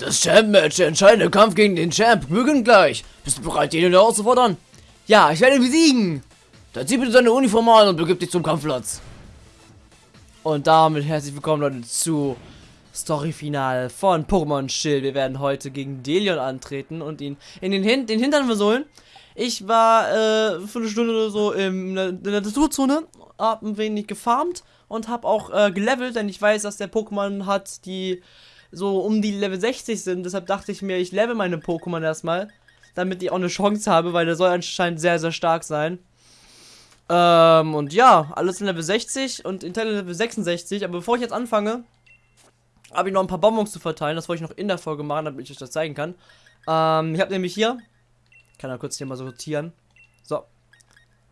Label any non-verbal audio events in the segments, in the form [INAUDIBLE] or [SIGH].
Das Champ-Match, der entscheidende Kampf gegen den Champ, beginnt gleich. Bist du bereit, den herauszufordern? Ja, ich werde ihn besiegen. Dann zieh bitte deine Uniform an und begib dich zum Kampfplatz. Und damit herzlich willkommen, Leute, zu Storyfinale von Pokémon Schild. Wir werden heute gegen Delion antreten und ihn in den, Hin den Hintern versohlen. Ich war äh, für eine Stunde oder so der, in der Naturzone, hab ein wenig gefarmt und hab auch äh, gelevelt, denn ich weiß, dass der Pokémon hat, die so um die Level 60 sind. Deshalb dachte ich mir, ich level meine Pokémon erstmal, damit ich auch eine Chance habe, weil der soll anscheinend sehr, sehr stark sein. Ähm, und ja, alles in Level 60 und Intel Level 66. Aber bevor ich jetzt anfange, habe ich noch ein paar Bonbons zu verteilen. Das wollte ich noch in der Folge machen, damit ich euch das zeigen kann. Ähm, ich habe nämlich hier, kann da kurz hier mal sortieren. So,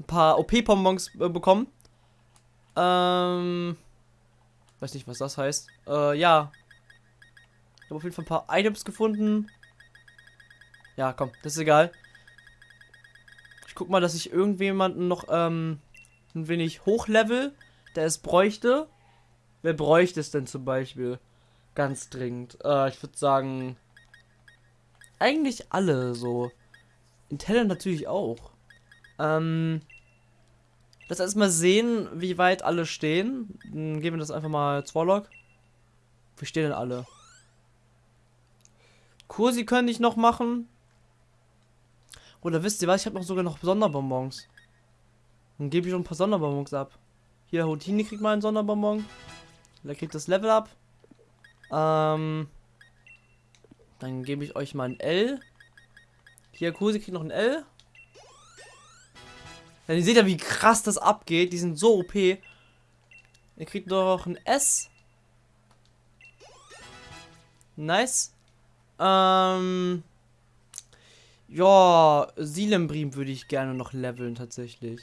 ein paar OP-Bonbons äh, bekommen. Ähm, weiß nicht, was das heißt. Äh, ja, ich habe auf jeden Fall ein paar Items gefunden. Ja, komm, das ist egal. Ich guck mal, dass ich irgendjemanden noch ähm, ein wenig hochlevel, der es bräuchte. Wer bräuchte es denn zum Beispiel? Ganz dringend. Äh, ich würde sagen, eigentlich alle so. Inteller natürlich auch. Ähm, lass erstmal sehen, wie weit alle stehen. Dann geben wir das einfach mal Zwarlock. Wie stehen denn alle? Kursi könnte ich noch machen. Oder wisst ihr was? Ich habe noch sogar noch Sonderbonbons. Dann gebe ich noch ein paar Sonderbonbons ab. Hier, Houtini kriegt mal einen Sonderbonbon. Der kriegt das Level ab. Ähm, dann gebe ich euch mal ein L. Hier, Kursi kriegt noch ein L. Dann ihr seht ja, wie krass das abgeht. Die sind so OP. Ihr kriegt noch ein S. Nice. Ähm. Ja, Silembrim würde ich gerne noch leveln tatsächlich.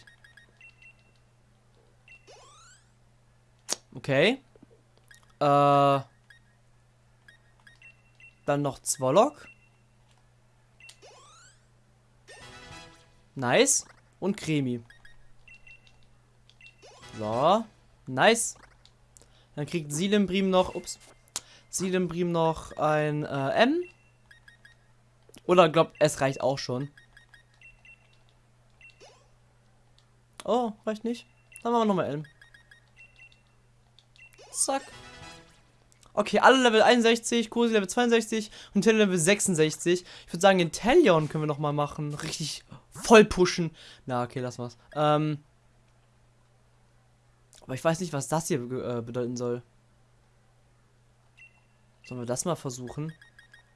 Okay. Äh. Dann noch Zwollock. Nice. Und Cremi. So. Nice. Dann kriegt Silembrim noch. Ups. Silembrim noch ein äh, M. Oder glaubt, es reicht auch schon. Oh, reicht nicht. Dann machen wir nochmal M. Zack. Okay, alle Level 61, Kursi Level 62 und Tele Level 66. Ich würde sagen, Intellion können wir nochmal machen. Richtig voll pushen. Na, okay, lass was. Ähm. Aber ich weiß nicht, was das hier äh, bedeuten soll. Sollen wir das mal versuchen?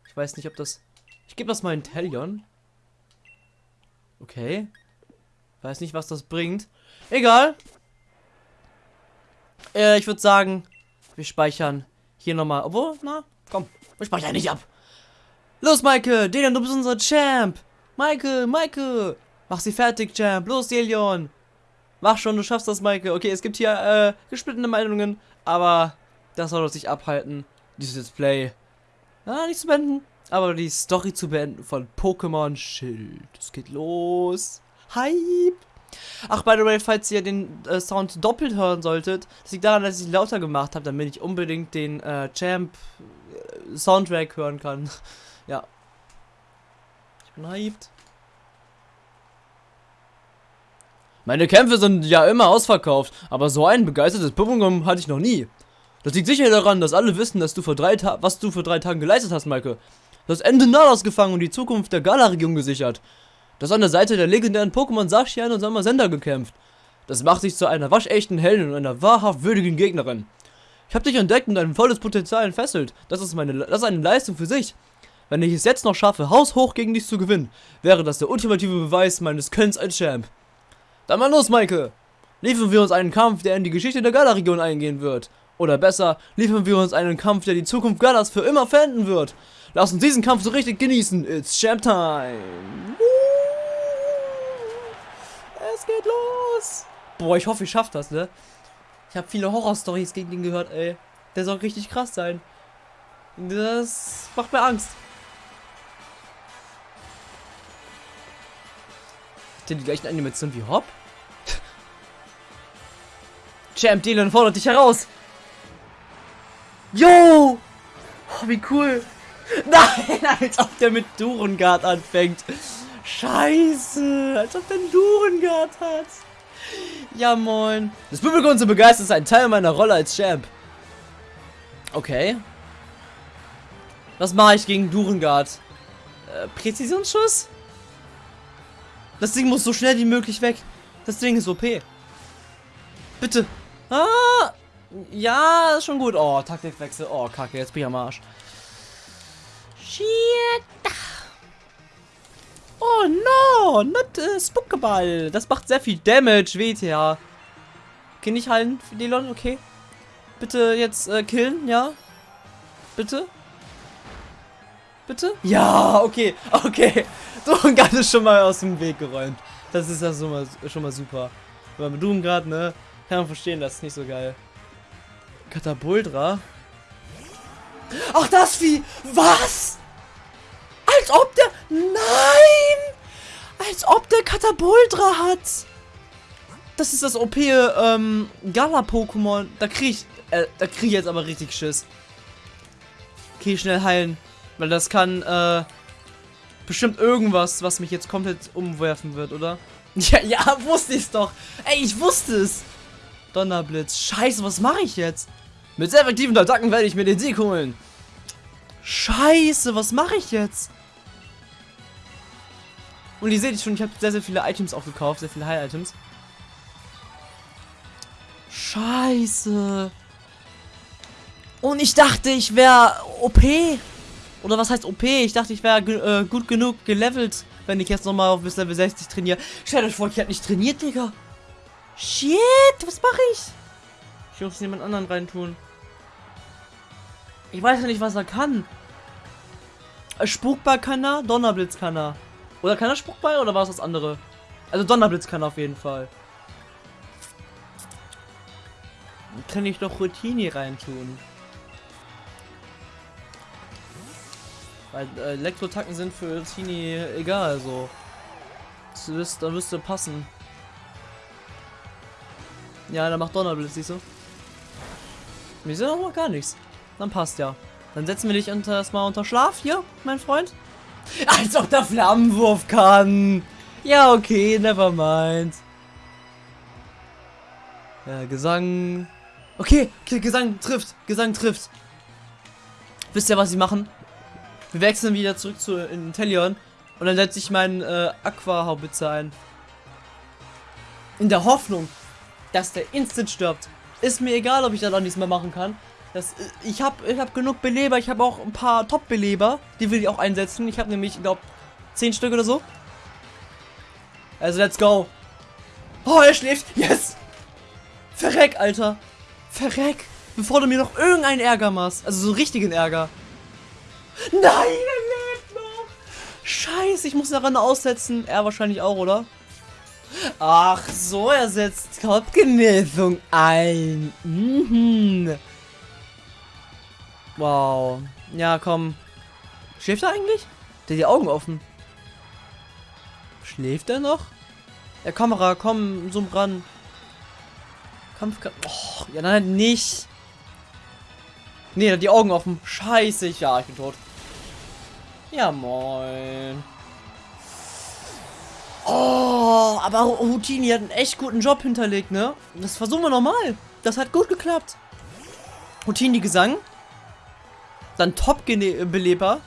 Ich weiß nicht, ob das... Ich gebe das mal in Talion. Okay. Weiß nicht, was das bringt. Egal. Äh, ich würde sagen, wir speichern hier nochmal. Obwohl, na, komm, wir speichern nicht ab. Los, Maike, Delion, du bist unser Champ. Maike, Maike. Mach sie fertig, Champ. Los, Delion. Mach schon, du schaffst das, Maike. Okay, es gibt hier äh, gesplittene Meinungen, aber das soll uns nicht abhalten, dieses Display, ja, nicht zu beenden, aber die Story zu beenden von Pokémon Schild. Es geht los. Hype! Ach, by the way, falls ihr den äh, Sound doppelt hören solltet, das liegt daran, dass ich lauter gemacht habe, damit ich unbedingt den äh, Champ äh, Soundtrack hören kann. [LAUGHS] ja. Ich bin hyped. Meine Kämpfe sind ja immer ausverkauft, aber so ein begeistertes Publikum hatte ich noch nie. Das liegt sicher daran, dass alle wissen, dass du vor drei Ta was du vor drei Tagen geleistet hast, Maike. Du hast Ende Nalos gefangen und die Zukunft der Gala-Region gesichert. Du hast an der Seite der legendären Pokémon Sashian und Samasenda gekämpft. Das macht dich zu einer waschechten Heldin und einer wahrhaft würdigen Gegnerin. Ich habe dich entdeckt und dein volles Potenzial entfesselt. Das ist, meine, das ist eine Leistung für sich. Wenn ich es jetzt noch schaffe, haushoch gegen dich zu gewinnen, wäre das der ultimative Beweis meines Könnens als Champ. Dann mal los, Maike! Liefern wir uns einen Kampf, der in die Geschichte der Gala-Region eingehen wird. Oder besser, liefern wir uns einen Kampf, der die Zukunft Galas für immer verenden wird. Lass uns diesen Kampf so richtig genießen. It's Champ Time. Es geht los. Boah, ich hoffe, ich schafft das, ne? Ich habe viele Horror-Stories gegen ihn gehört, ey. Der soll richtig krass sein. Das macht mir Angst. Hat der die gleichen Animationen wie Hop? [LAUGHS] Champ Dylan fordert dich heraus. Yo! Oh, wie cool. [LAUGHS] Nein, als ob der mit Durengard anfängt. Scheiße, als ob der einen Durengard hat. Ja, moin. Das Publikum zu begeistern ist ein Teil meiner Rolle als Champ. Okay. Was mache ich gegen Durengard? Äh, Präzisionsschuss? Das Ding muss so schnell wie möglich weg. Das Ding ist OP. Bitte. Ah! Ja, ist schon gut. Oh, Taktikwechsel. Oh, kacke, jetzt bin ich am Arsch. Shit. Oh no, not uh, Spookeball. Das macht sehr viel Damage, WTA. Okay, nicht heilen, Delon, okay. Bitte jetzt äh, killen, ja? Bitte? Bitte? Ja, okay, okay. [LAUGHS] Durengard ist schon mal aus dem Weg geräumt. Das ist ja schon mal, schon mal super. Aber mit Durengard, ne, kann man verstehen, das ist nicht so geil. Katapultra? Ach, das Vieh! Was? Als ob der... Nein! Als ob der Katapultra hat! Das ist das OP ähm, Gala-Pokémon. Da krieg ich... Äh, da krieg ich jetzt aber richtig Schiss. Okay, schnell heilen. Weil das kann, äh... Bestimmt irgendwas, was mich jetzt komplett umwerfen wird, oder? [LAUGHS] Ja, ja, wusste ich's doch. Ey, ich wusste es. Donnerblitz. Scheiße, was mache ich jetzt? Mit sehr effektiven Attacken werde ich mir den Sieg holen. Scheiße, was mache ich jetzt? Und ihr seht schon, ich habe sehr, sehr viele Items auch gekauft, sehr viele High-Items. Scheiße. Und ich dachte, ich wäre OP. Oder was heißt OP? Ich dachte, ich wäre äh, gut genug gelevelt, wenn ich jetzt nochmal auf bis Level 60 trainiere. Stellt euch vor, ich hätte nicht trainiert, Digga. Shit, was mache ich? Ich muss jemand anderen reintun. Ich weiß ja nicht, was er kann. Spukball kann er, Donnerblitz kann er. Oder kann er Spukball oder war es das andere? Also Donnerblitz kann er auf jeden Fall. Kann ich doch Routini reintun. Weil äh, Elektrotacken sind für Routini egal, so. Das da müsste passen. Ja, der macht Donnerblitz, siehst du? Wir sind auch noch gar nichts. Dann passt ja. Dann setzen wir dich erstmal unter Schlaf hier, mein Freund. Als ob der Flammenwurf kann. Ja, okay, never mind. Ja, Gesang. Okay, okay, Gesang trifft. Gesang trifft. Wisst ihr, was sie machen? Wir wechseln wieder zurück zu Intellion. Und dann setze ich meinen äh, Aqua-Haubitze ein. In der Hoffnung, dass der instant stirbt. Ist mir egal, ob ich das auch nichts mehr machen kann. Das, ich habe ich hab genug Beleber. Ich habe auch ein paar Top-Beleber. Die will ich auch einsetzen. Ich habe nämlich, ich glaube, 10 Stück oder so. Also, let's go. Oh, er schläft. Yes. Verreck, Alter. Verreck. Bevor du mir noch irgendeinen Ärger machst. Also so richtigen Ärger. Nein, er lebt noch. Scheiße, ich muss daran aussetzen. Er wahrscheinlich auch, oder? Ach so, er setzt Kopfgenesung ein. Mhm. Wow. Ja, komm. Schläft er eigentlich? Der die Augen offen. Schläft er noch? Ja, Kamera, komm, zoom ran. Kampf. Oh, ja, nein, nicht. Nee, er hat die Augen offen. Scheiße, ja, ich bin tot. Ja, moin. Oh, aber Houtini hat einen echt guten Job hinterlegt, ne? Das versuchen wir nochmal. Das hat gut geklappt. Houtini Gesang. Dann Top-Beleber.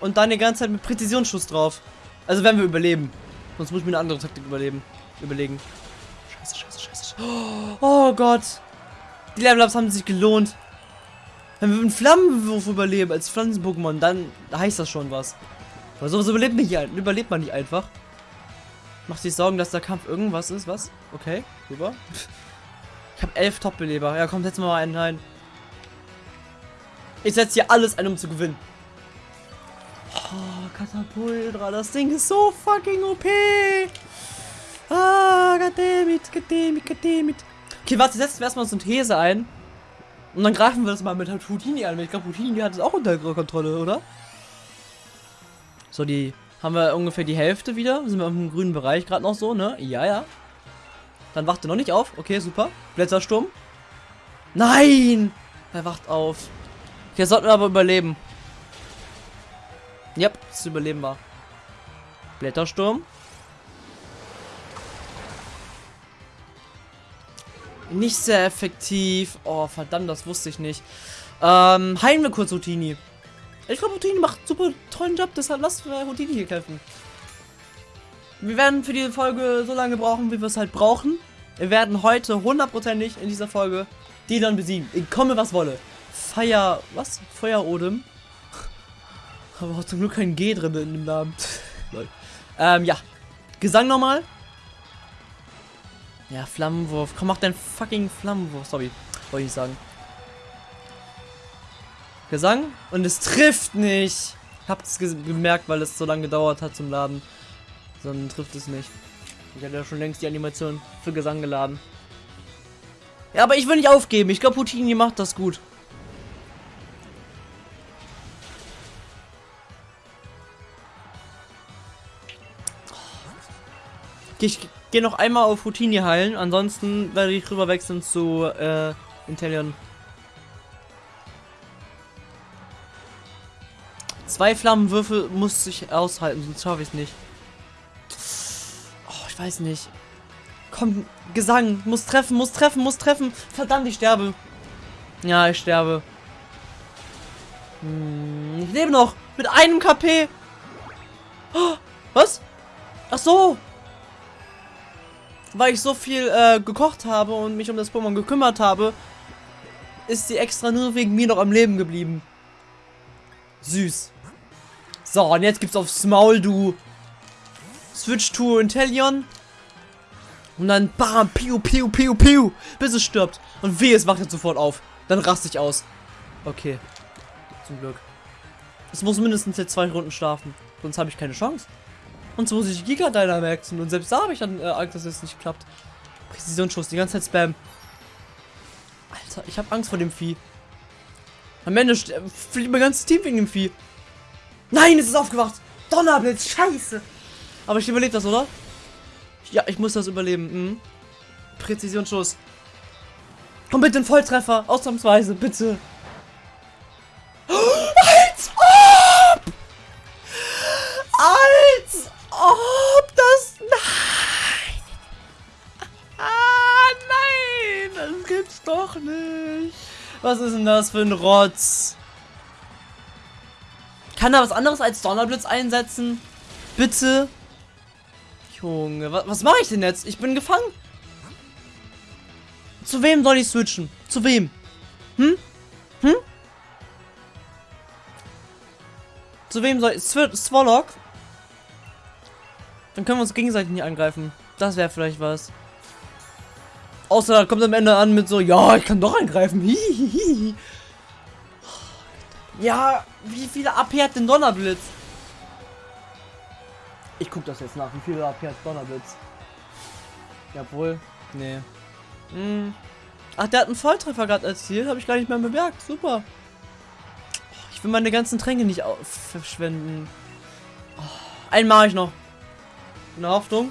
Und dann die ganze Zeit mit Präzisionsschuss drauf. Also werden wir überleben. Sonst muss ich mir eine andere Taktik überleben. Überlegen. Scheiße, scheiße, scheiße. Oh Gott. Die Level-Ups haben sich gelohnt. Wenn wir einen Flammenwurf überleben als Pflanzen-Pokémon, dann heißt das schon was. Weil sowas überlebt, nicht, überlebt man nicht einfach. Macht sich Sorgen, dass der Kampf irgendwas ist, was? Okay, super. Ich habe elf Top-Beleber. Ja, komm, setzen wir mal einen rein. Ich setze hier alles ein, um zu gewinnen. Oh, Katapultra, das Ding ist so fucking OP. Ah, goddammit, goddammit, goddammit. Okay, warte, setzen wir erstmal Synthese ein. Und dann greifen wir das mal mit Houdini an. Ich glaube, Houdini hat es auch unter Kontrolle, oder? So, die haben wir ungefähr die Hälfte wieder. Sind wir im grünen Bereich gerade noch so, ne? Ja, ja. Dann wacht er noch nicht auf. Okay, super. Blättersturm. Nein! Er wacht auf. Okay, sollten wir aber überleben. Yep, das überleben wir. Blättersturm. Nicht sehr effektiv. Oh, verdammt, das wusste ich nicht. Ähm, heilen wir kurz Houdini. Ich glaube, Houdini macht einen super tollen Job, deshalb lass wir Houdini hier kämpfen. Wir werden für diese Folge so lange brauchen, wie wir es halt brauchen. Wir werden heute hundertprozentig in dieser Folge die dann besiegen. Ich komme, was wolle. Feier... Was? Feuerodem? Aber auch zum Glück kein G drin in dem Namen. [LAUGHS] ähm, ja. Gesang nochmal. Ja, Flammenwurf. Komm, mach deinen fucking Flammenwurf. Sorry. Wollte ich sagen. Gesang. Und es trifft nicht. Ich hab's gemerkt, weil es so lange gedauert hat zum Laden. Sondern trifft es nicht. Ich hatte ja schon längst die Animation für Gesang geladen. Ja, aber ich will nicht aufgeben. Ich glaube, Houdini macht das gut. Ich gehe noch einmal auf Houdini heilen. Ansonsten werde ich rüber wechseln zu äh, Intellion. Zwei Flammenwürfel muss ich aushalten, sonst schaffe ich es nicht. Oh, ich weiß nicht. Komm, Gesang. Muss treffen, muss treffen, muss treffen. Verdammt, ich sterbe. Ja, ich sterbe. Hm, ich lebe noch. Mit einem KP. Oh, was? Ach so. Weil ich so viel äh, gekocht habe und mich um das Pokémon gekümmert habe, ist sie extra nur wegen mir noch am Leben geblieben. Süß. So, und jetzt gibt's aufs Maul, du. Switch to Intellion. Und dann bam, piu, piu, piu, piu, bis es stirbt. Und weh, es wacht jetzt sofort auf. Dann raste ich aus. Okay. Zum Glück. Es muss mindestens jetzt zwei Runden schlafen. Sonst habe ich keine Chance. Und so muss ich Giga Dynamaxen. Und selbst da habe ich dann äh, Angst, dass es nicht klappt. Präzisionsschuss, die ganze Zeit Spam. Alter, ich habe Angst vor dem Vieh. Am Ende fliegt mein ganzes Team wegen dem Vieh. Nein, es ist aufgewacht. Donnerblitz, scheiße. Aber ich überlebe das, oder? Ja, ich muss das überleben. Mhm. Präzisionsschuss. Komm bitte ein Volltreffer. Ausnahmsweise, bitte. Was ist denn das für ein Rotz? Kann er was anderes als Donnerblitz einsetzen? Bitte? Junge, was, was mache ich denn jetzt? Ich bin gefangen. Zu wem soll ich switchen? Zu wem? Hm? Hm? Zu wem soll ich... Swallock? Dann können wir uns gegenseitig nicht angreifen. Das wäre vielleicht was. Außer da kommt am Ende an mit so, ja, ich kann doch angreifen. Hihihi. Ja, wie viele AP hat denn Donnerblitz? Ich guck das jetzt nach. Wie viele AP hat Donnerblitz? Jawohl. Nee. Hm. Ach, der hat einen Volltreffer gerade erzielt. Habe ich gar nicht mehr bemerkt. Super. Ich will meine ganzen Tränke nicht verschwenden. Oh, einen mache ich noch. In der Hoffnung,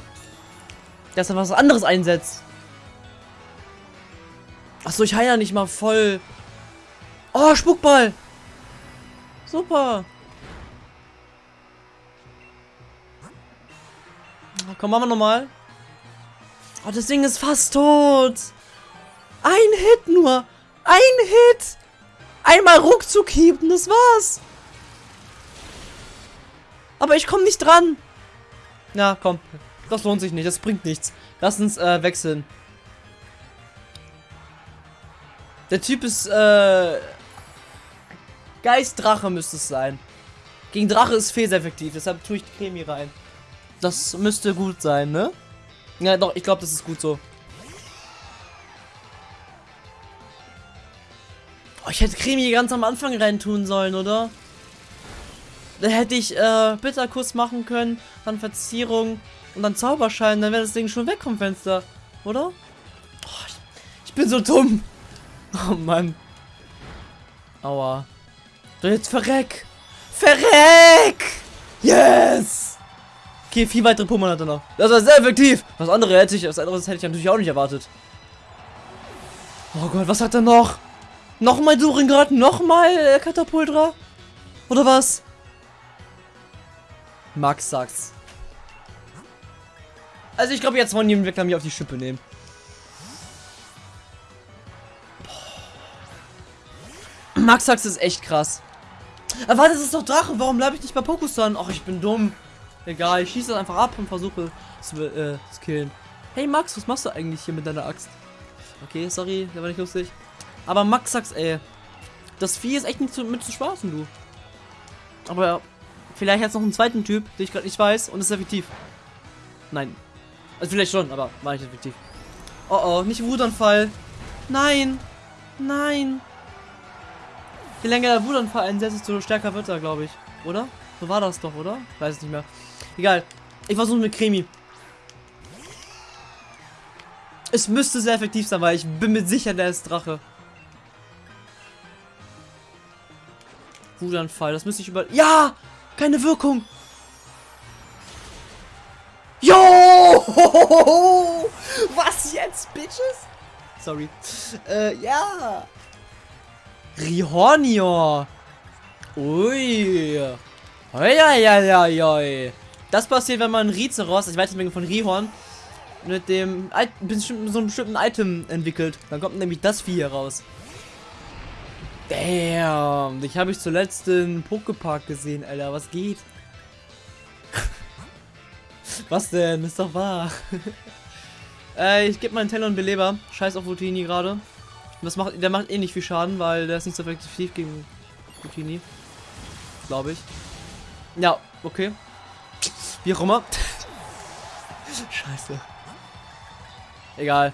dass er was anderes einsetzt. Achso, ich heile ja nicht mal voll. Oh, Spuckball. Super. Komm, machen wir nochmal. Oh, das Ding ist fast tot. Ein Hit nur. Ein Hit. Einmal Ruckzuck hieben, das war's. Aber ich komme nicht dran. Ja, komm. Das lohnt sich nicht, das bringt nichts. Lass uns äh, wechseln. Der Typ ist, äh... Geistdrache müsste es sein. Gegen Drache ist Fee effektiv, deshalb tue ich die Cremi rein. Das müsste gut sein, ne? Ja, doch, ich glaube, das ist gut so. Oh, ich hätte Cremi ganz am Anfang rein tun sollen, oder? Da hätte ich äh, Bitterkuss machen können, dann Verzierung und dann Zauberschein, dann wäre das Ding schon weg vom Fenster, oder? Oh, ich, bin so dumm. Oh Mann. Aua. So jetzt verreck. Verreck! Yes! Okay, vier weitere Pokémon hat er noch. Das war sehr effektiv. Was andere hätte ich, was anderes hätte ich natürlich auch nicht erwartet. Oh Gott, was hat er noch? Nochmal Duringard, nochmal äh, Katapultra? Oder was? Max sagt's. Also ich glaube, jetzt wollen die Entwickler mich auf die Schippe nehmen. Max Sax ist echt krass. Aber warte, das ist doch Drache. Warum bleibe ich nicht bei Pokusan? Ach, ich bin dumm. Egal, ich schieße das einfach ab und versuche zu, äh, killen. Hey Max, was machst du eigentlich hier mit deiner Axt? Okay, sorry, der war nicht lustig. Aber Max Sax, ey. Das Vieh ist echt nicht zu, mit zu spaßen, du. Aber vielleicht hat es noch einen zweiten Typ, den ich gerade nicht weiß und ist effektiv. Nein. Also vielleicht schon, aber war nicht effektiv. Oh oh, nicht Wutanfall. Nein. Nein. Je länger der Wutanfall einsetzt, desto stärker wird er, glaube ich. Oder? So war das doch, oder? Weiß es nicht mehr. Egal. Ich versuche mit Cremi. Es müsste sehr effektiv sein, weil ich bin mir sicher, der ist Drache. Wutanfall, das müsste ich über... Ja! Keine Wirkung! Jo! [LAUGHS] Was jetzt, Bitches? Sorry. Äh, ja. Rihornior. Ui. Ui, Das passiert, wenn man Rizeros, also Weiterentwicklung von Rihorn, mit dem bestimmten, so einem bestimmten Item entwickelt. Dann kommt nämlich das Vieh raus. Damn, dich habe ich zuletzt in Pokepark gesehen, Alter. Was geht? [LAUGHS] Was denn? Ist doch wahr. [LAUGHS] äh, ich gebe meinen Teller und Beleber. Scheiß auf Routini gerade. Das macht, der macht eh nicht viel Schaden, weil der ist nicht so effektiv gegen Routini. Glaube ich. Ja, okay. Wie auch immer. [LAUGHS] Scheiße. Egal.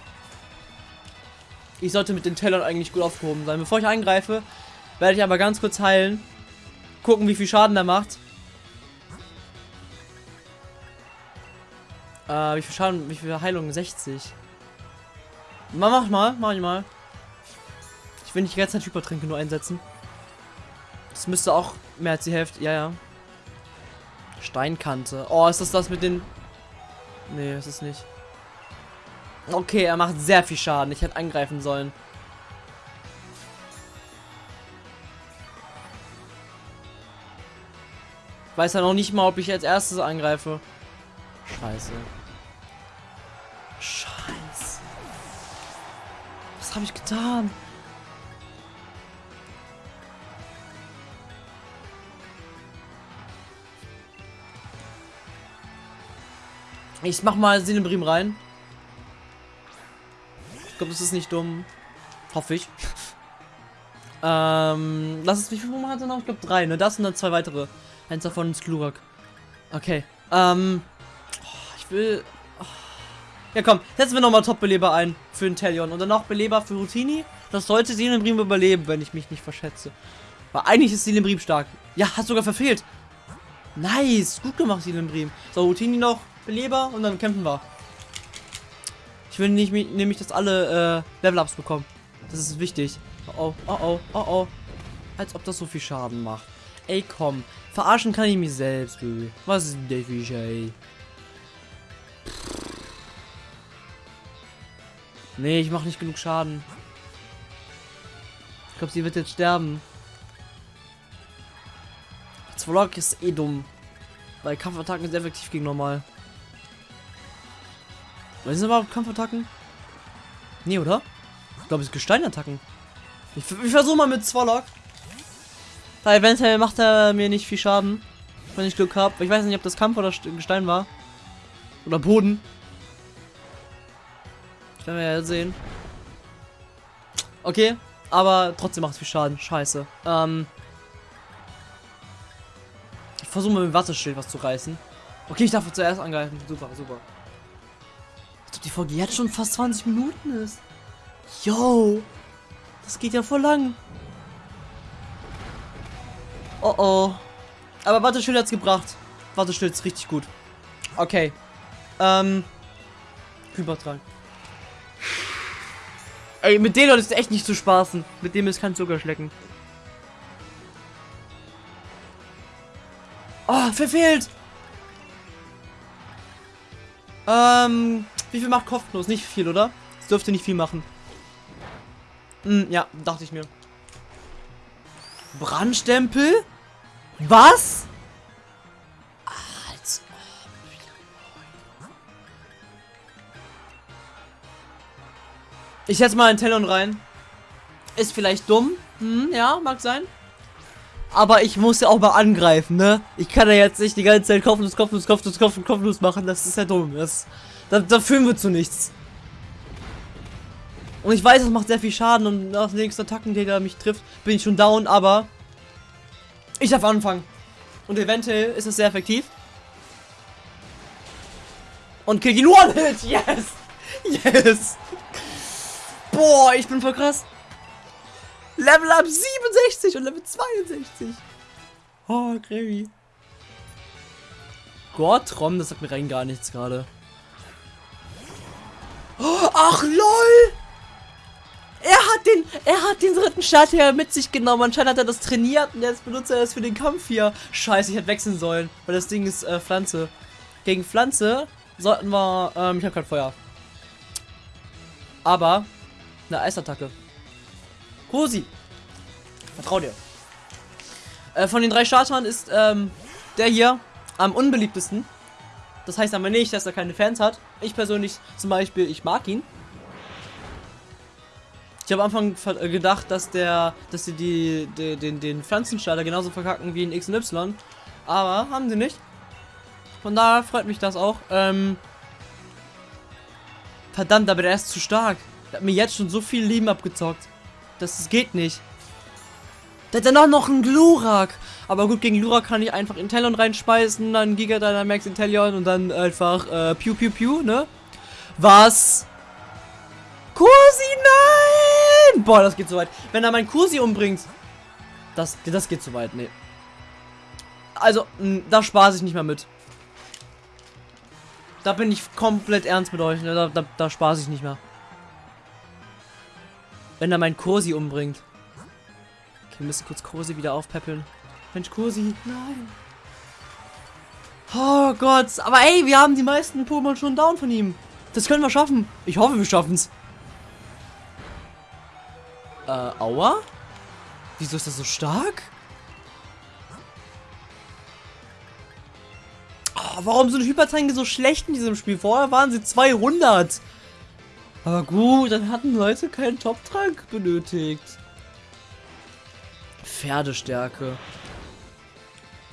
Ich sollte mit den Tellern eigentlich gut aufgehoben sein. Bevor ich eingreife, werde ich aber ganz kurz heilen. Gucken, wie viel Schaden der macht. Äh, wie viel Schaden, wie viel Heilung? 60. Mach, mach mal, mach ich mal. Ich will nicht die ganze Zeit Hypertränke nur einsetzen. Das müsste auch mehr als die Hälfte. Ja, ja. Steinkante. Oh, ist das das mit den... Nee, ist es nicht. Okay, er macht sehr viel Schaden. Ich hätte angreifen sollen. Weiß ja noch nicht mal, ob ich als erstes angreife. Scheiße. Scheiße. Was habe ich getan? Ich mach mal Sinebrim rein. Ich glaube, das ist nicht dumm. Hoffe ich. [LAUGHS] ähm, lass es, wie viele Moment hat er noch? Ich glaube drei, ne? Das und dann zwei weitere. Eins davon ist Glurak. Okay. Ähm, oh, ich will... Oh. Ja komm, setzen wir nochmal Top-Beleber ein für den Talion. Und dann noch Beleber für Routini. Das sollte Silembrim überleben, wenn ich mich nicht verschätze. Weil eigentlich ist Silembrim stark. Ja, hat sogar verfehlt. Nice, gut gemacht, Silembrim. So, Routini noch, Beleber und dann kämpfen wir. Ich will nicht, nämlich, dass alle äh, Level-Ups bekommen. Das ist wichtig. Oh, oh, oh, oh, oh. Als ob das so viel Schaden macht. Ey, komm. Verarschen kann ich mich selbst, Baby. Was ist denn der Fisch, ey? Nee, ich mache nicht genug Schaden. Ich glaube, sie wird jetzt sterben. Zwolok ist eh dumm. Weil Kampfattacken sind effektiv gegen normal. Was sind überhaupt Kampfattacken? Nee, oder? Ich glaube, es ist Gesteinattacken. Ich, ich versuche mal mit Zwolok. Weil eventuell macht er mir nicht viel Schaden. Wenn ich Glück habe. Ich weiß nicht, ob das Kampf oder Gestein war. Oder Boden. Das werden wir ja sehen. Okay, aber trotzdem macht es viel Schaden. Scheiße. Ähm. Ich versuche mal mit dem Watteschild was zu reißen. Okay, ich darf zuerst angreifen. Super, super die Folge jetzt schon fast 20 Minuten ist. Yo, das geht ja voll lang. Oh oh. Aber Watteschild hat's gebracht. Watteschild ist richtig gut. Okay. Ähm. Übertragen. Ey, mit denen ist echt nicht zu spaßen. Mit dem ist kein Zucker schlecken. Oh, verfehlt! Ähm, wie viel macht Kopfnuss? Nicht viel, oder? Das dürfte nicht viel machen. Hm, ja, dachte ich mir. Brandstempel? Was? Als ob. Ich setze mal einen Tellon rein. Ist vielleicht dumm. Hm, ja, mag sein. Aber ich muss ja auch mal angreifen, ne? Ich kann ja jetzt nicht die ganze Zeit kopflos, kopflos, kopflos, kopflos, kopflos machen. Das ist ja dumm. Das, da, da führen wir zu nichts. Und ich weiß, es macht sehr viel Schaden und nach den nächsten Attacken, der mich trifft, bin ich schon down, aber ich darf anfangen. Und eventuell ist es sehr effektiv. Und kill ihn One-Hit! Yes! [LAUGHS] Yes! Boah, ich bin voll krass. Level up 67 und Level 62. Oh, crazy. Gortrom, das sagt mir rein gar nichts gerade. Oh, ach, lol! Er hat den, er hat den dritten Starter mit sich genommen. Anscheinend hat er das trainiert und jetzt benutzt er das für den Kampf hier. Scheiße, ich hätte wechseln sollen, weil das Ding ist äh, Pflanze. Gegen Pflanze sollten wir, ähm, ich habe kein Feuer. Aber eine Eisattacke. Kosi. Vertrau dir. Äh, von den drei Startern ist ähm, der hier am unbeliebtesten. Das heißt aber nicht, dass er keine Fans hat. Ich persönlich zum Beispiel, ich mag ihn. Ich habe am Anfang äh, gedacht, dass der, dass sie die, die, den, den Pflanzenstarter genauso verkacken wie in X und Y. Aber haben sie nicht. Von daher freut mich das auch. Ähm, verdammt, aber der ist zu stark. Der hat mir jetzt schon so viel Leben abgezockt. Das, das geht nicht. Der hat dann noch einen Glurak. Aber gut, gegen Glurak kann ich einfach Intellion reinspeisen, dann Giga Dynamax Intellion und dann einfach äh, Pew Pew Pew, ne? Was? Kursi, nein! Boah, das geht so weit. Wenn er meinen Kursi umbringt, das, das geht so weit, ne. Also, mh, da spaß ich nicht mehr mit. Da bin ich komplett ernst mit euch, ne? Da, da, da spaß ich nicht mehr. Wenn er meinen Kursi umbringt. Okay, wir müssen kurz Kursi wieder aufpäppeln. Mensch, Kursi, nein. Oh Gott, aber ey, wir haben die meisten Pokémon schon down von ihm. Das können wir schaffen. Ich hoffe, wir schaffen es. Äh, aua? Wieso ist das so stark? Oh, warum sind Hypertränke so schlecht in diesem Spiel? Vorher waren sie 200. Aber gut, dann hatten Leute keinen Top-Trank benötigt. Pferdestärke.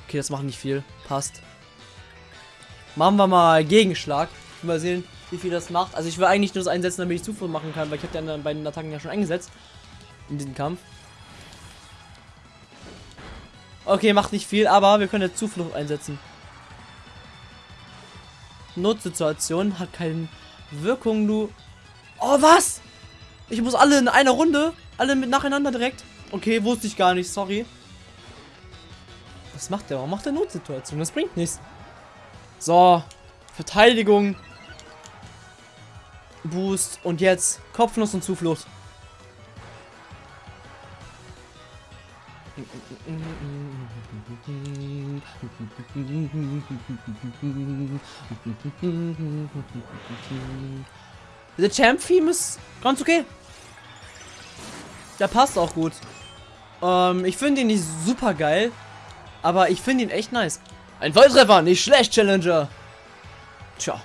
Okay, das macht nicht viel. Passt. Machen wir mal Gegenschlag. Mal sehen, wie viel das macht. Also ich will eigentlich nur das einsetzen, damit ich Zuflucht machen kann, weil ich habe ja bei den Attacken ja schon eingesetzt. In diesem Kampf. Okay, macht nicht viel, aber wir können jetzt Zuflucht einsetzen. Notsituation hat keine Wirkung, du. Oh, was? Ich muss alle in einer Runde, alle mit nacheinander direkt. Okay, wusste ich gar nicht, sorry. Was macht der? Warum macht der Notsituation? Das bringt nichts. So, Verteidigung. Boost und jetzt Kopfnuss und Zuflucht. Der Champ-Theme ist ganz okay. Der passt auch gut. Ähm, ich finde ihn nicht super geil, aber ich finde ihn echt nice. Ein Volltreffer, nicht schlecht, Challenger. Tja.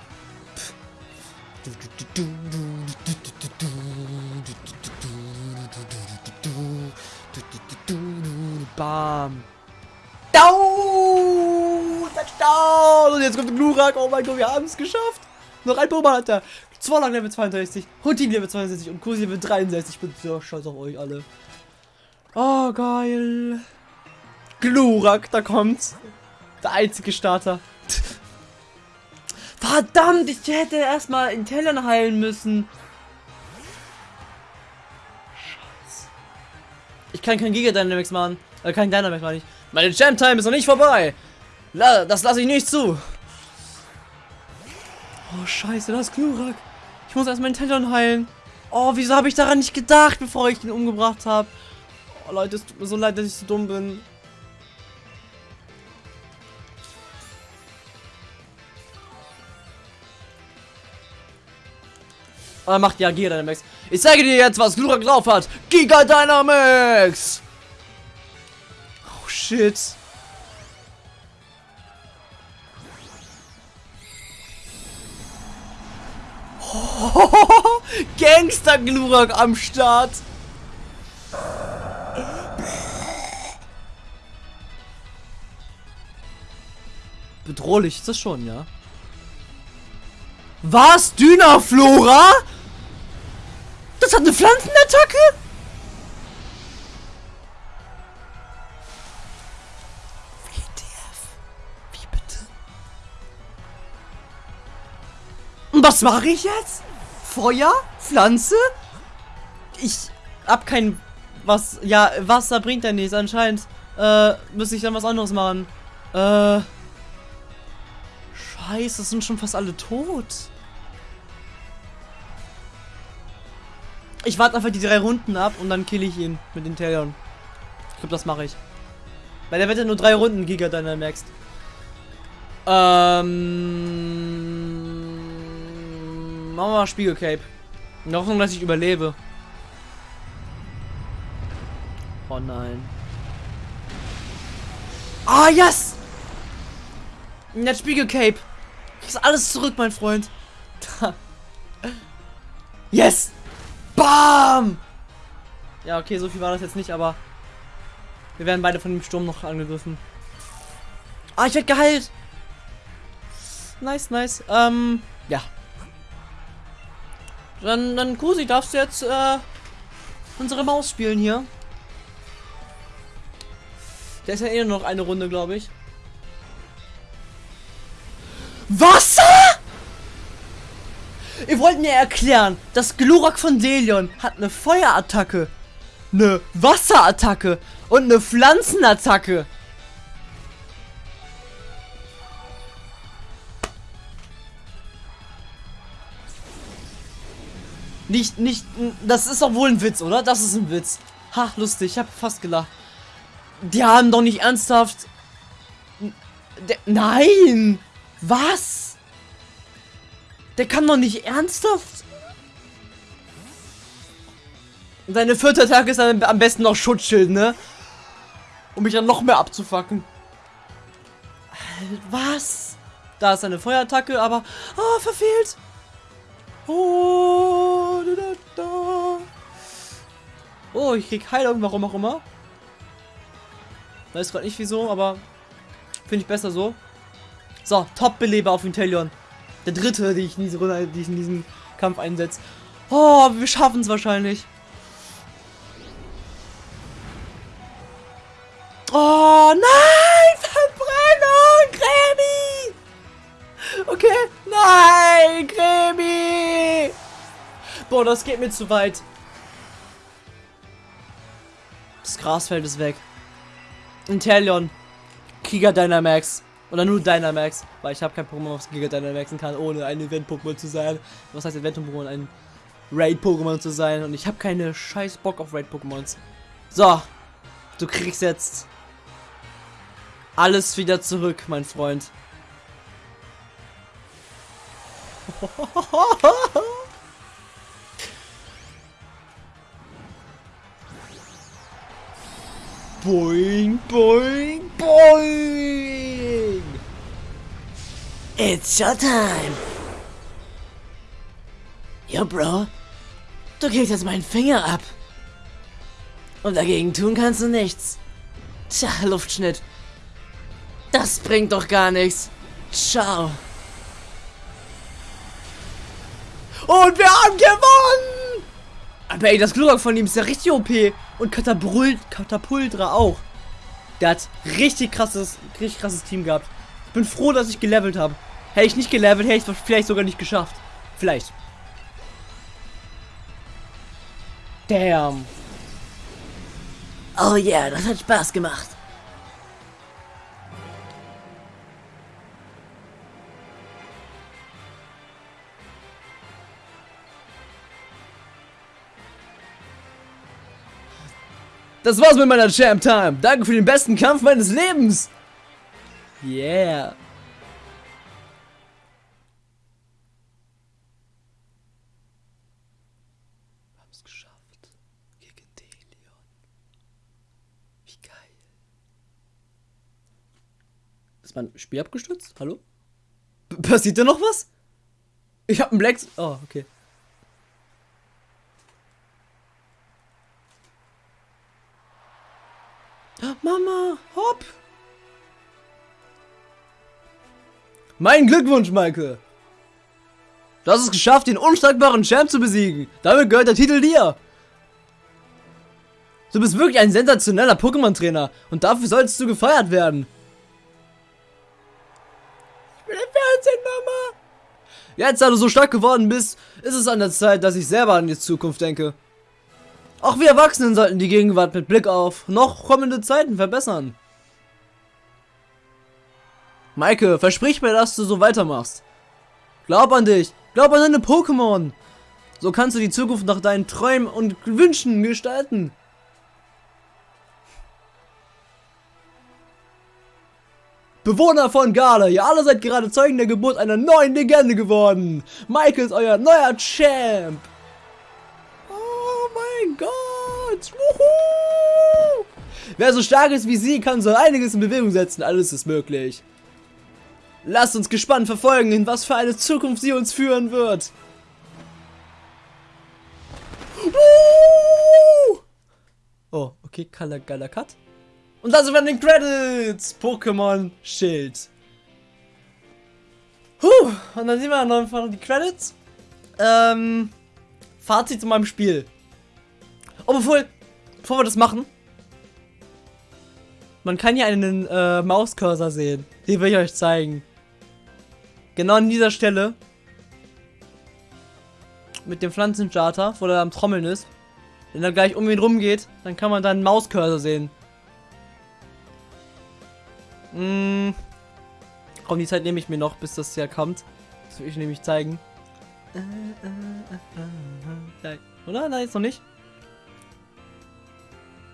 Bam. Down! Touchdown! Und jetzt kommt der Glurak. Oh mein Gott, wir haben es geschafft. Noch ein Pokémon hat er. Zwarlang Level 62, Huntin Level 62 und Kursi Level 63. Ich bin so stolz auf euch alle. Oh, geil. Glurak, da kommt's. Der einzige Starter. [LAUGHS] Verdammt, ich hätte erstmal Intellion heilen müssen. Scheiße. Ich kann kein Giga Dynamics machen. Äh, kein Dynamics meine ich. Meine Jam Time ist noch nicht vorbei. La das lasse ich nicht zu. Oh, scheiße, das ist Glurak. Ich muss erstmal Intellion heilen. Oh, wieso habe ich daran nicht gedacht, bevor ich ihn umgebracht habe? Oh, Leute, es tut mir so leid, dass ich so dumm bin. Und er macht ja Giga Dynamax. Ich zeige dir jetzt, was Glurak drauf hat. Giga Dynamax! Oh, shit. [LAUGHS] Gangster Glurak am Start. Bedrohlich ist das schon, ja. Was? Dynaflora? Das hat eine Pflanzenattacke? Und was mache ich jetzt? Feuer? Pflanze? Ich hab kein... Was... Ja, Wasser bringt ja nichts anscheinend. Äh, müsste ich dann was anderes machen. Äh... Scheiße, sind schon fast alle tot. Ich warte einfach die drei Runden ab und dann kill ich ihn mit den Talion. Ich glaube, das mache ich. Weil der wird ja nur drei Runden Giga Dynamaxed. Ähm. Machen wir Spiegelcape. In der Hoffnung, dass ich überlebe. Oh nein. Ah, yes! Jetzt Spiegelcape. Kriegst alles zurück, mein Freund. [LAUGHS] yes! Bam! Ja, okay, so viel war das jetzt nicht, aber wir werden beide von dem Sturm noch angegriffen. Ah, ich werde geheilt. Nice, nice. Ähm, ja. Dann, dann Kusi, darfst du jetzt äh, unsere Maus spielen hier. Der ist ja eh noch eine Runde, glaube ich. Wasser? Ihr wollt mir erklären, dass Glurak von Delion hat eine Feuerattacke, eine Wasserattacke und eine Pflanzenattacke. Nicht, nicht, das ist doch wohl ein Witz, oder? Das ist ein Witz. Ha, lustig, ich hab fast gelacht. Die haben doch nicht ernsthaft... De Nein! Was? Der kann doch nicht ernsthaft. Seine vierte Attacke ist dann am besten noch Schutzschild, ne? Um mich dann noch mehr abzufacken. Was? Da ist eine Feuerattacke, aber... Oh, verfehlt. Oh. Oh, ich krieg Heilung, warum auch immer. Weiß gerade nicht wieso, aber finde ich besser so. So, Top-Beleber auf Intelion. Der dritte, die ich, in diese Runde, die ich in diesem Kampf einsetze. Oh, wir schaffen es wahrscheinlich. Oh, nein! Boah, das geht mir zu weit. Das Grasfeld ist weg. Intelion. Krieger Dynamax. Oder nur Dynamax, weil ich habe kein Pokémon, was Giga Dynamaxen kann, ohne ein Event-Pokémon zu sein. Was heißt Event-Pokémon? Ein Raid-Pokémon zu sein. Und ich habe keine scheiß Bock auf Raid-Pokémons. So, du kriegst jetzt alles wieder zurück, mein Freund. [LAUGHS] boing, boing, boing! It's showtime! Yo, Bro. Du kriegst jetzt meinen Finger ab. Und dagegen tun kannst du nichts. Tja, Luftschnitt. Das bringt doch gar nichts. Ciao. Und wir haben gewonnen! Aber ey, das Glurak von ihm ist ja richtig OP. Und Katapult, Katapultra auch. Der hat richtig krasses, richtig krasses Team gehabt. Ich bin froh, dass ich gelevelt habe. Hätte ich nicht gelevelt, hätte ich es vielleicht sogar nicht geschafft. Vielleicht. Damn. Oh yeah, das hat Spaß gemacht. Das war's mit meiner Champ Time. Danke für den besten Kampf meines Lebens. Yeah. Wir geschafft. Gegen Delion. Wie geil. Ist mein Spiel abgestürzt? Hallo? B passiert da noch was? Ich hab einen Black... Oh, okay. Mein Glückwunsch, Maike! Du hast es geschafft, den unschlagbaren Champ zu besiegen. Damit gehört der Titel dir. Du bist wirklich ein sensationeller Pokémon-Trainer und dafür solltest du gefeiert werden. Ich will im Fernsehen, Mama. Jetzt, da du so stark geworden bist, ist es an der Zeit, dass ich selber an die Zukunft denke. Auch wir Erwachsenen sollten die Gegenwart mit Blick auf noch kommende Zeiten verbessern. Maike, versprich mir, dass du so weitermachst. Glaub an dich. Glaub an deine Pokémon. So kannst du die Zukunft nach deinen Träumen und Wünschen gestalten. Bewohner von Gale, ihr alle seid gerade Zeugen der Geburt einer neuen Legende geworden. Michael ist euer neuer Champ. Oh mein Gott. Wuhu. Wer so stark ist wie sie, kann so einiges in Bewegung setzen. Alles ist möglich. Lasst uns gespannt verfolgen, in was für eine Zukunft sie uns führen wird. Oh, okay, geiler Cut. Und da sind wir an den Credits. Pokémon Schild. Huh, und dann sehen wir noch einfach die Credits. Ähm, Fazit zu meinem Spiel. Oh, bevor, bevor wir das machen. Man kann hier einen äh, Mauscursor sehen. Den will ich euch zeigen. Genau an dieser Stelle. Mit dem Pflanzencharter, wo er am Trommeln ist. Wenn er gleich um ihn rum geht, dann kann man da einen Mauscursor sehen. Hm. Komm, die Zeit nehme ich mir noch, bis das ja kommt. Das will ich nämlich zeigen. Oder? Nein, jetzt noch nicht.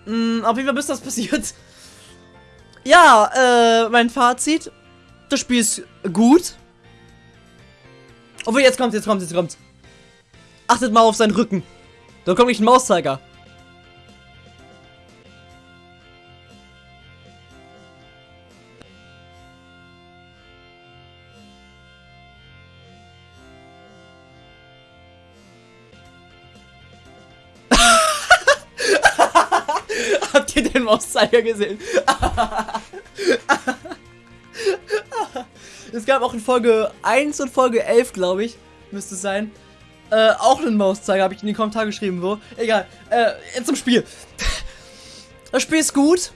Hm, auf jeden Fall, bis das [LAUGHS] passiert. Ja, äh, mein Fazit. Das Spiel ist gut. Obwohl, jetzt kommt, jetzt kommt, jetzt kommt. Achtet mal auf seinen Rücken. Da kommt nicht ein Mauszeiger. [LAUGHS] Habt ihr den Mauszeiger gesehen? [LAUGHS] es gab auch in Folge 1 und Folge 11, glaube ich, müsste es sein, äh, auch einen Mauszeiger, habe ich in die Kommentare geschrieben, wo. Egal, äh, jetzt zum Spiel. Das Spiel ist gut.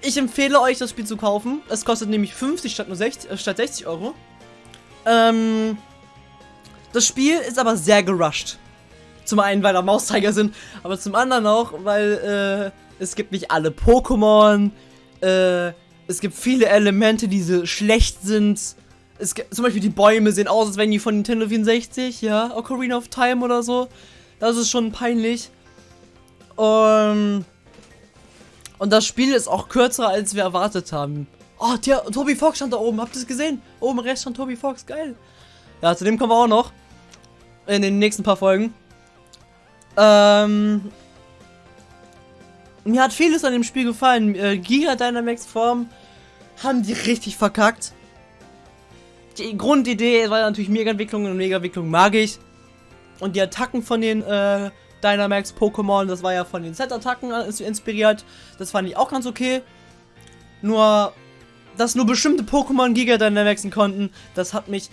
Ich empfehle euch, das Spiel zu kaufen. Es kostet nämlich 50 statt nur 60, äh, statt 60 Euro. Ähm, das Spiel ist aber sehr gerusht. Zum einen, weil da Mauszeiger sind, aber zum anderen auch, weil äh, es gibt nicht alle Pokémon. Äh, es gibt viele Elemente, die so schlecht sind. Es gibt, zum Beispiel die Bäume sehen aus, als wären die von Nintendo 64, ja, Ocarina of Time oder so. Das ist schon peinlich. Um, und das Spiel ist auch kürzer, als wir erwartet haben. Oh, der Toby Fox stand da oben. Habt ihr es gesehen? Oben rechts stand Toby Fox. Geil. Ja, zu dem kommen wir auch noch. In den nächsten paar Folgen. Ähm, mir hat vieles an dem Spiel gefallen. Äh, Giga Dynamax Form haben die richtig verkackt. Die Grundidee war natürlich Mega-Entwicklung und Mega-Entwicklung mag ich. Und die Attacken von den äh, Dynamax Pokémon, das war ja von den Set-Attacken inspiriert. Das fand ich auch ganz okay. Nur, dass nur bestimmte Pokémon Giga Dynamaxen konnten, das hat mich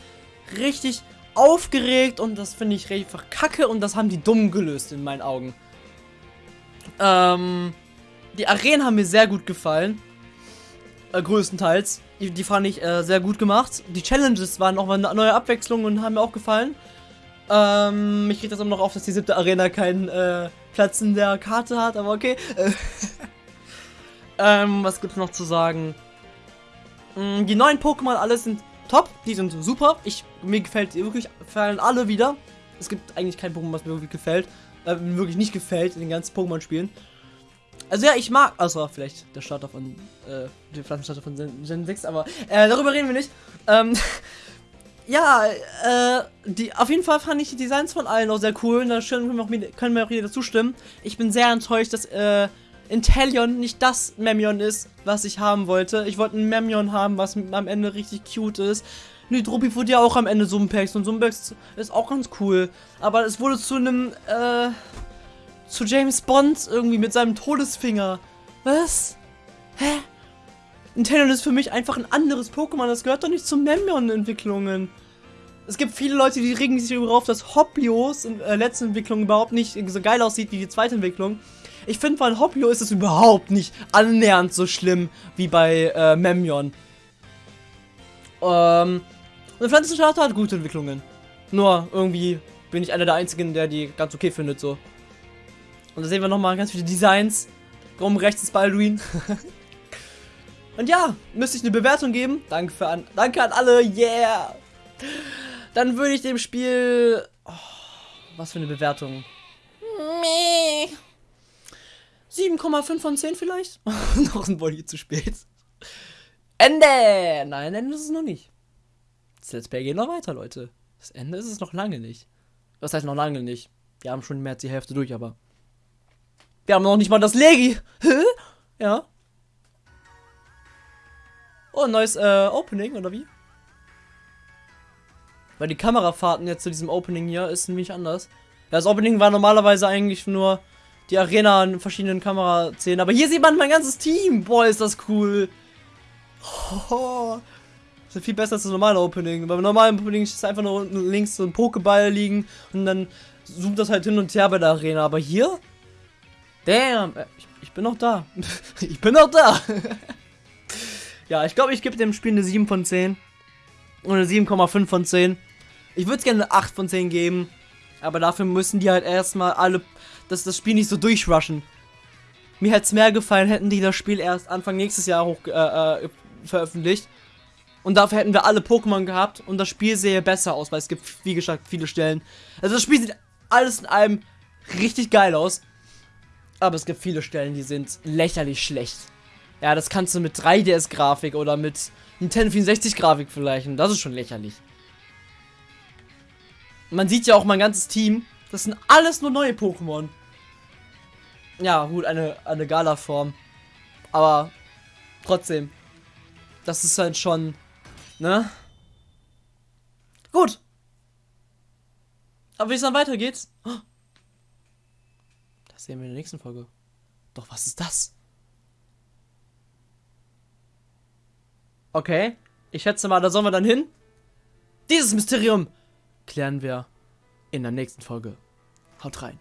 richtig aufgeregt und das finde ich einfach kacke und das haben die dumm gelöst in meinen Augen. Ähm, die Arenen haben mir sehr gut gefallen. Äh, größtenteils. Die, die fand ich äh, sehr gut gemacht. Die Challenges waren auch mal eine neue Abwechslung und haben mir auch gefallen. Ähm, mich geht das immer noch auf, dass die siebte Arena keinen äh, Platz in der Karte hat, aber okay. [LAUGHS] ähm, was gibt's noch zu sagen? Mm, die neuen Pokémon, alles sind top. Die sind super. Ich, mir gefällt wirklich, gefallen alle wieder. Es gibt eigentlich kein Pokémon, was mir wirklich gefällt. Äh, wirklich nicht gefällt in den ganzen Pokémon-Spielen. Also ja, ich mag, also vielleicht der Starter von, äh, der Pflanzenstarter von Gen 6, aber äh, darüber reden wir nicht. Ähm, [LAUGHS] ja, äh, die, auf jeden Fall fand ich die Designs von allen auch sehr cool und da können wir auch, können wir auch jeder zustimmen. Ich bin sehr enttäuscht, dass, äh, Inteleon nicht das Memion ist, was ich haben wollte. Ich wollte ein Memion haben, was am Ende richtig cute ist. Nidropi wurde ja auch am Ende Sumpex und Sumpex ist auch ganz cool. Aber es wurde zu einem, äh, zu James Bond irgendwie mit seinem Todesfinger. Was? Hä? Nintendo ist für mich einfach ein anderes Pokémon. Das gehört doch nicht zu Memyon-Entwicklungen. Es gibt viele Leute, die regen sich darüber auf, dass Hoppios in der äh, letzten Entwicklung überhaupt nicht so geil aussieht wie die zweite Entwicklung. Ich finde, bei Hoplio ist es überhaupt nicht annähernd so schlimm wie bei äh, Memyon. Ähm, und Pflanzenstarter hat gute Entwicklungen. Nur irgendwie bin ich einer der einzigen, der die ganz okay findet, so. Und da sehen wir nochmal ganz viele Designs. Oben rechts ist Baldwin. [LAUGHS] Und ja, müsste ich eine Bewertung geben. Danke, für an, danke an alle, yeah! Dann würde ich dem Spiel... Oh, was für eine Bewertung? Meh. 7,5 von 10 vielleicht? [LAUGHS] noch ein Body zu spät. Ende! Nein, Ende ist es noch nicht. Das Let's Play geht noch weiter, Leute. Das Ende ist es noch lange nicht. Das heißt noch lange nicht. Wir haben schon mehr als die Hälfte durch, aber. Wir haben noch nicht mal das Legi. Hä? Ja. Oh, ein neues äh, Opening, oder wie? Weil die Kamerafahrten jetzt zu diesem Opening hier ist nämlich anders. Das Opening war normalerweise eigentlich nur die Arena in verschiedenen Kameraszenen. Aber hier sieht man mein ganzes Team. Boah, ist das cool. Oh, das ist viel besser als das normale Opening. Beim normalen Opening ist einfach nur unten links so ein Pokéball liegen und dann zoomt das halt hin und her bei der Arena. Aber hier? Damn, äh, ich, ich bin noch da. [LAUGHS] ich bin noch da. [LAUGHS] ja, ich glaube, ich gebe dem Spiel eine 7 von 10. Und eine 7,5 von 10. Ich würde es gerne eine 8 von 10 geben. Aber dafür müssen die halt erstmal alle dass das Spiel nicht so durchrushen. Mir hätte es mehr gefallen, hätten die das Spiel erst Anfang nächstes Jahr hoch äh, äh, veröffentlicht. Und dafür hätten wir alle Pokémon gehabt und das Spiel sähe besser aus, weil es gibt, wie gesagt, viele Stellen. Also das Spiel sieht alles in allem richtig geil aus. Aber es gibt viele Stellen, die sind lächerlich schlecht. Ja, das kannst du mit 3DS-Grafik oder mit Nintendo 64-Grafik vergleichen. Das ist schon lächerlich. Man sieht ja auch mein ganzes Team. Das sind alles nur neue Pokémon. Ja, gut, eine, eine Gala-Form. Aber trotzdem. Das ist halt schon. Ne? Gut. Aber wie es dann weitergeht. Das sehen wir in der nächsten Folge. Doch, was ist das? Okay. Ich schätze mal, da sollen wir dann hin. Dieses Mysterium klären wir in der nächsten Folge. Haut rein.